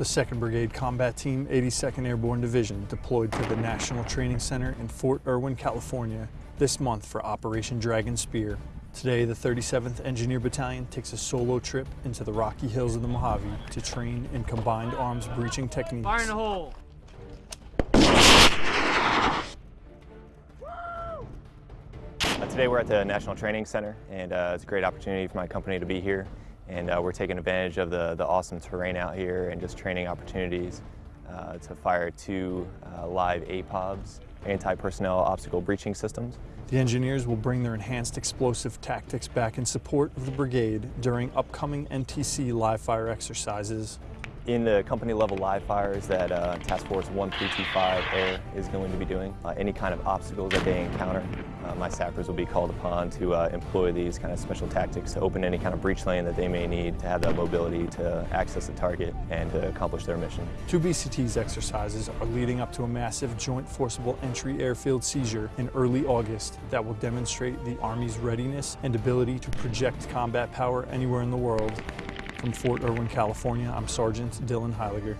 The 2nd Brigade Combat Team, 82nd Airborne Division, deployed to the National Training Center in Fort Irwin, California, this month for Operation Dragon Spear. Today, the 37th Engineer Battalion takes a solo trip into the Rocky Hills of the Mojave to train in combined arms breaching techniques. Fire in the hole. Uh, Today we're at the National Training Center and uh, it's a great opportunity for my company to be here and uh, we're taking advantage of the, the awesome terrain out here and just training opportunities uh, to fire two uh, live APOBs, anti-personnel obstacle breaching systems. The engineers will bring their enhanced explosive tactics back in support of the brigade during upcoming NTC live fire exercises. In the company level live fires that uh, Task Force 1325 Air is going to be doing, uh, any kind of obstacles that they encounter, uh, my sappers will be called upon to uh, employ these kind of special tactics to open any kind of breach lane that they may need to have that mobility to access the target and to accomplish their mission. Two BCT's exercises are leading up to a massive joint forcible entry airfield seizure in early August that will demonstrate the Army's readiness and ability to project combat power anywhere in the world. From Fort Irwin, California, I'm Sergeant Dylan Heiliger.